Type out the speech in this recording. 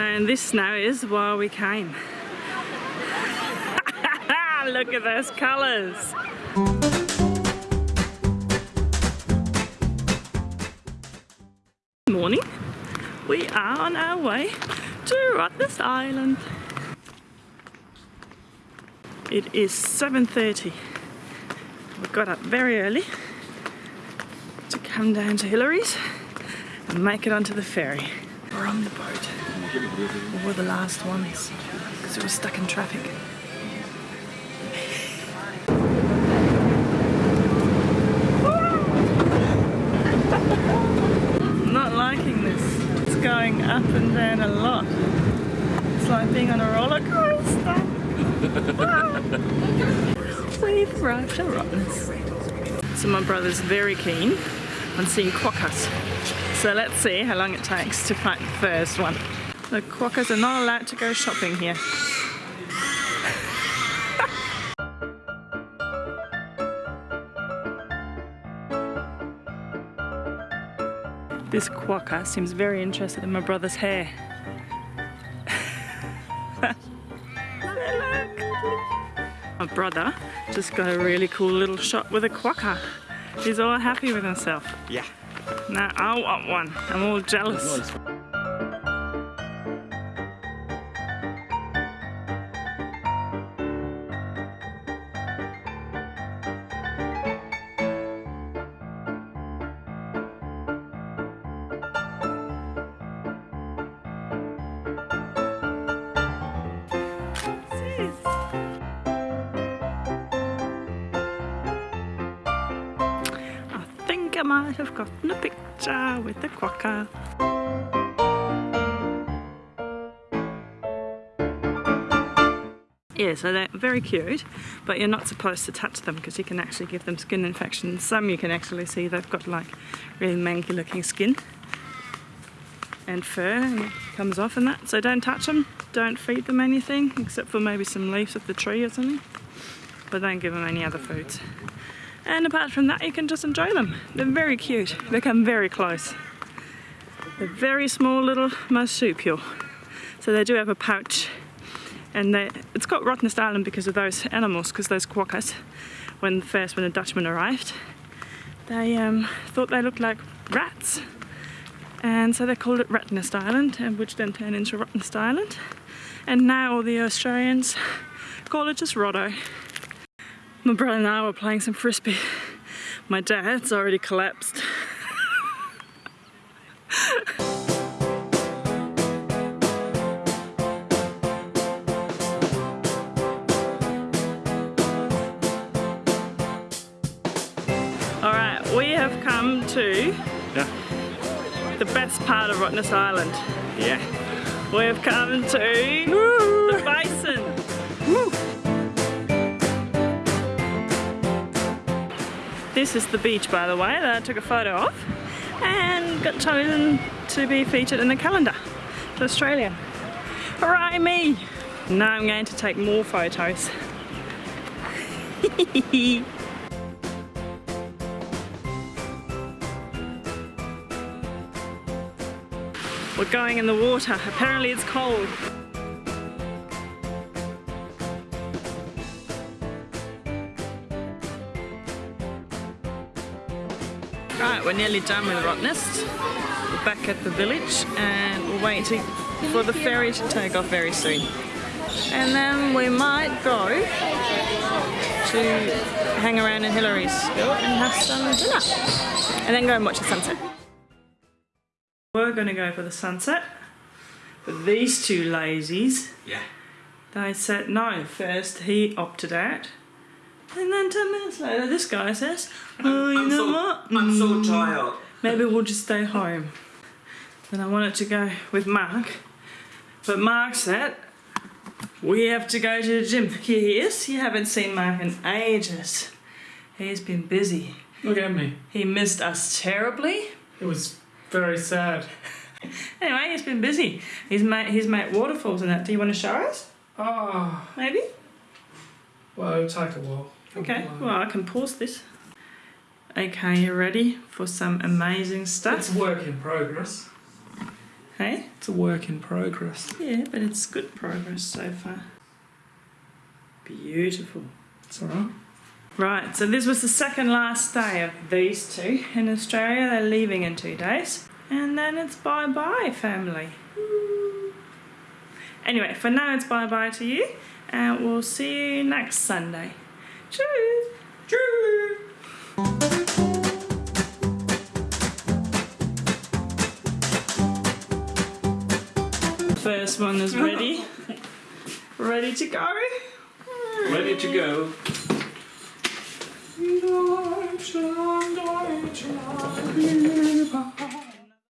And this now is why we came. Look at those colours. Morning. We are on our way to Rottnest Island. It is 7.30. We got up very early to come down to Hillarys and make it onto the ferry. We're on the boat. We were the last ones because we were stuck in traffic. I'm not liking this. It's going up and down a lot. It's like being on a roller coaster. Arrived at Rottnest. So my brother's very keen on seeing quokkas. So let's see how long it takes to find the first one. The quokkas are not allowed to go shopping here. This quokka seems very interested in my brother's hair. my brother just got a really cool little shot with a quokka. He's all happy with himself. Yeah. Now I want one. I'm all jealous. Might have gotten a picture with the quokka. Yeah, so they're very cute, but you're not supposed to touch them because you can actually give them skin infections. Some you can actually see they've got like really manky looking skin and fur and comes off and that. So don't touch them, don't feed them anything except for maybe some leaves of the tree or something. But don't give them any other foods. And apart from that, you can just enjoy them. They're very cute. They come very close. They're very small little marsupial. So they do have a pouch. And they, it's got Rottnest Island because of those animals, because those quokkas, when first when the Dutchman arrived, they um, thought they looked like rats. And so they called it Rattenest Island, and which then turned into Rottnest Island. And now all the Australians call it just Rotto. My brother and I were playing some frisbee. My dad's already collapsed. All right, we have come to Yeah. the best part of Rottnest Island. Yeah. We have come to the Basin. This is the beach, by the way, that I took a photo of and got chosen to be featured in the calendar for Australia. Hooray me! Now I'm going to take more photos. We're going in the water. Apparently it's cold. Right, we're nearly done with Rottnest. We're back at the village and we're waiting for the ferry to take off very soon. And then we might go to hang around in Hillarys and have some dinner. And then go and watch the sunset. We're going to go for the sunset. But these two lazies, Yeah. they said no. First he opted out. And then 10 minutes later, this guy says, oh, you I'm know so, what? I'm so Mm, tired. Maybe we'll just stay home. Then I wanted to go with Mark. But Mark said, we have to go to the gym. Here he is. You haven't seen Mark in ages. He's been busy. Look at me. He missed us terribly. It was very sad. Anyway, he's been busy. He's made, he's made waterfalls and that. Do you want to show us? Oh. Maybe? well, it'll take a while. Okay, well, I can pause this. Okay, you ready for some amazing It's stuff? a work in progress. Hey? It's a work in progress. Yeah, but it's good progress so far. Beautiful. It's alright. Right, so this was the second last day of these two in Australia. They're leaving in two days. And then it's bye bye, family. Anyway, for now it's bye bye to you. And we'll see you next Sunday. Cheers! Cheers! First one is ready. ready to go. Ready to go. Deutschland, Deutschland,